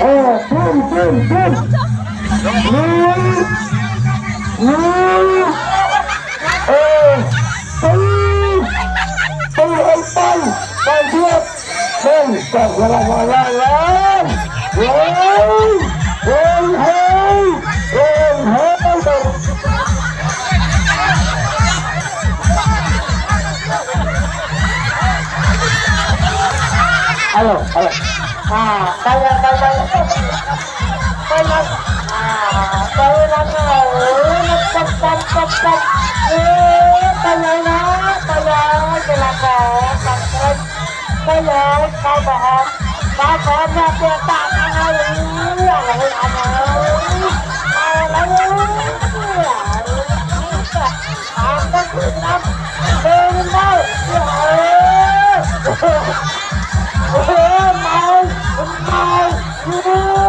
Ồ, bùm, bùm, bùm Lùi Lùi Ồ, tư Tư ơi tư Bằng thiệt Bằng cầm ra là ngoài ra lên Lùi Lùi hơi Lùi hơi Lùi hơi Halo, halo. Ah, kaya kaya kaya ah, kaya mau,